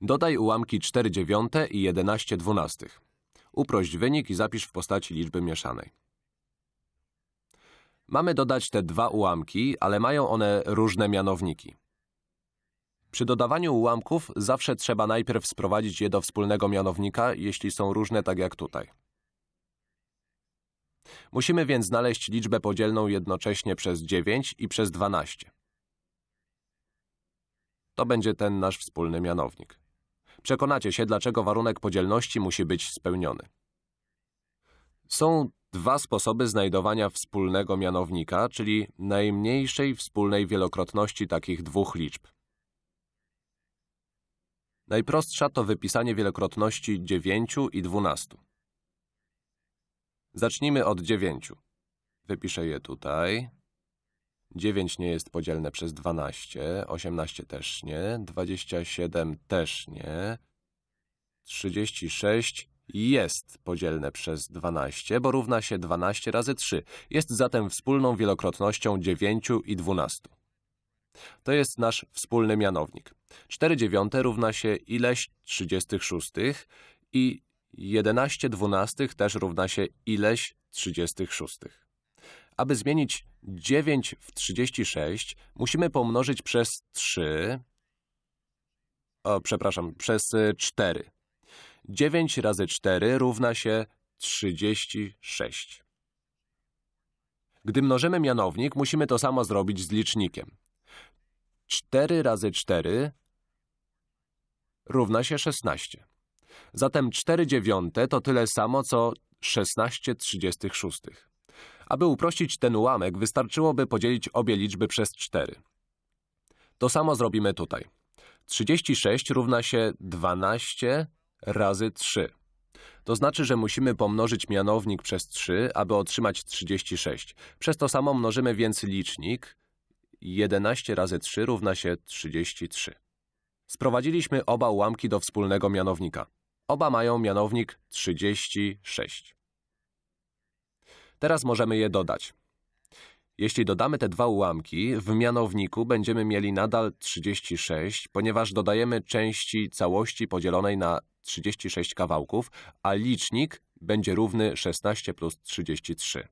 Dodaj ułamki 4 dziewiąte i 11 dwunastych. Uprość wynik i zapisz w postaci liczby mieszanej. Mamy dodać te dwa ułamki, ale mają one różne mianowniki. Przy dodawaniu ułamków zawsze trzeba najpierw sprowadzić je do wspólnego mianownika, jeśli są różne tak jak tutaj. Musimy więc znaleźć liczbę podzielną jednocześnie przez 9 i przez 12. To będzie ten nasz wspólny mianownik. Przekonacie się, dlaczego warunek podzielności musi być spełniony. Są dwa sposoby znajdowania wspólnego mianownika, czyli najmniejszej wspólnej wielokrotności takich dwóch liczb. Najprostsza to wypisanie wielokrotności 9 i 12. Zacznijmy od 9. Wypiszę je tutaj. 9 nie jest podzielne przez 12, 18 też nie, 27 też nie, 36 jest podzielne przez 12, bo równa się 12 razy 3. Jest zatem wspólną wielokrotnością 9 i 12. To jest nasz wspólny mianownik. 4 dziewiąte równa się ileś 36 i 11 dwunastych też równa się ileś 36. Aby zmienić 9 w 36, musimy pomnożyć przez 3, o, przepraszam, przez 4. 9 razy 4 równa się 36. Gdy mnożymy mianownik, musimy to samo zrobić z licznikiem. 4 razy 4 równa się 16. Zatem 4 dziewiąte to tyle samo, co 16 36. Aby uprościć ten ułamek, wystarczyłoby podzielić obie liczby przez 4. To samo zrobimy tutaj. 36 równa się 12 razy 3. To znaczy, że musimy pomnożyć mianownik przez 3, aby otrzymać 36. Przez to samo mnożymy więc licznik. 11 razy 3 równa się 33. Sprowadziliśmy oba ułamki do wspólnego mianownika. Oba mają mianownik 36. Teraz możemy je dodać. Jeśli dodamy te dwa ułamki, w mianowniku będziemy mieli nadal 36, ponieważ dodajemy części całości podzielonej na 36 kawałków, a licznik będzie równy 16 plus 33.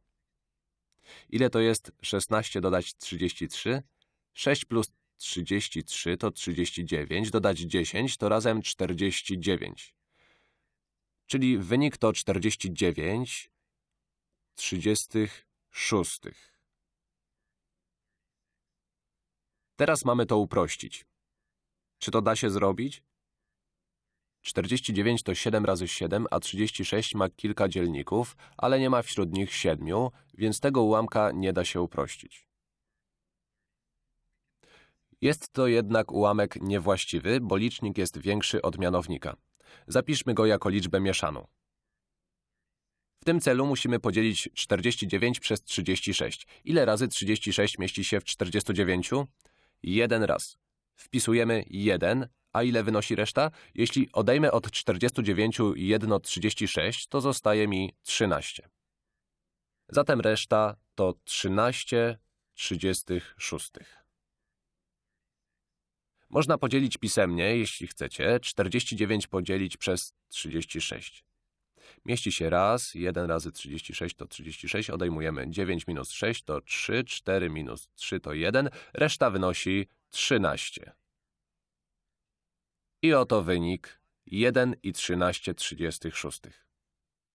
Ile to jest 16 dodać 33? 6 plus 33 to 39, dodać 10 to razem 49. Czyli wynik to 49 36. Teraz mamy to uprościć. Czy to da się zrobić? 49 to 7 razy 7, a 36 ma kilka dzielników, ale nie ma wśród nich 7, więc tego ułamka nie da się uprościć. Jest to jednak ułamek niewłaściwy, bo licznik jest większy od mianownika. Zapiszmy go jako liczbę mieszaną. W tym celu musimy podzielić 49 przez 36. Ile razy 36 mieści się w 49? Jeden raz. Wpisujemy 1, a ile wynosi reszta? Jeśli odejmę od 49 jedno 36, to zostaje mi 13. Zatem reszta to 13 36. Można podzielić pisemnie, jeśli chcecie, 49 podzielić przez 36. Mieści się raz, 1 razy 36 to 36, odejmujemy 9 minus 6 to 3, 4 minus 3 to 1, reszta wynosi 13. I oto wynik 1 i 13 36.